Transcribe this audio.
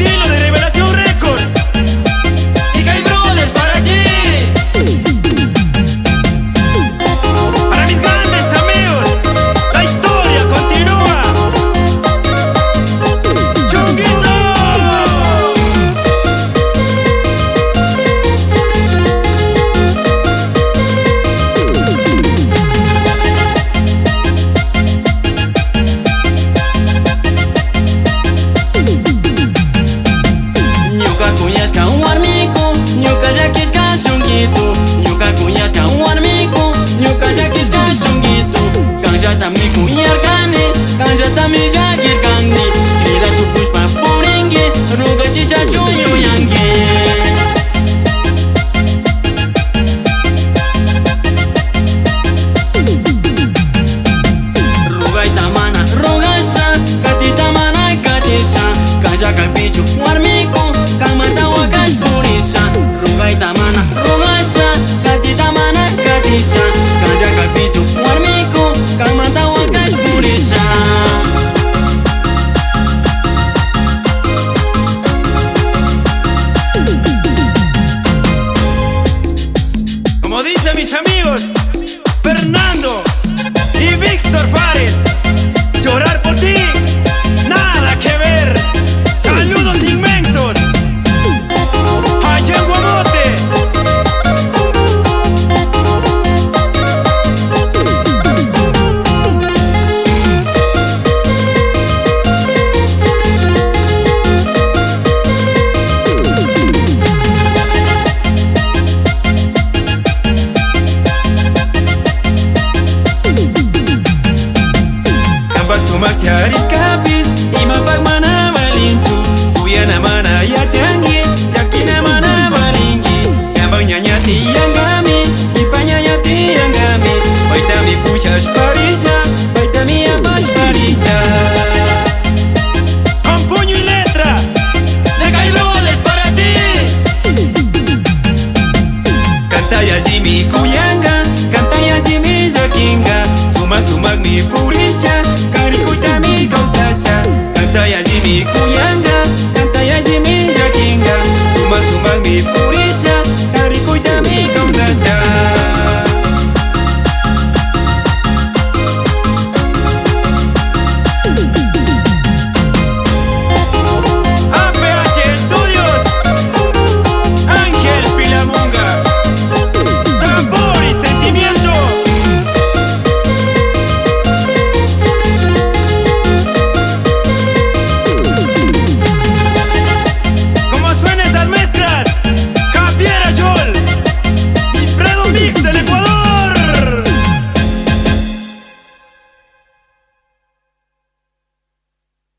destino de gitu Nyuka kuyas kawan miku Nyuka jakis kasung gitu Kang jatamiku mis amigos Fernando y Víctor Fares. tiangami, mi panyaya tiangami, hoy también puchas parisa, hoy también amas parisa. Con puño y letra, de caibroles para ti. Canta ya Jimmy Kuyanga, canta ya Jimmy Zakinga, suma suma mi purisa, caricuita mi causasa. Canta ya Jimmy Kuyanga.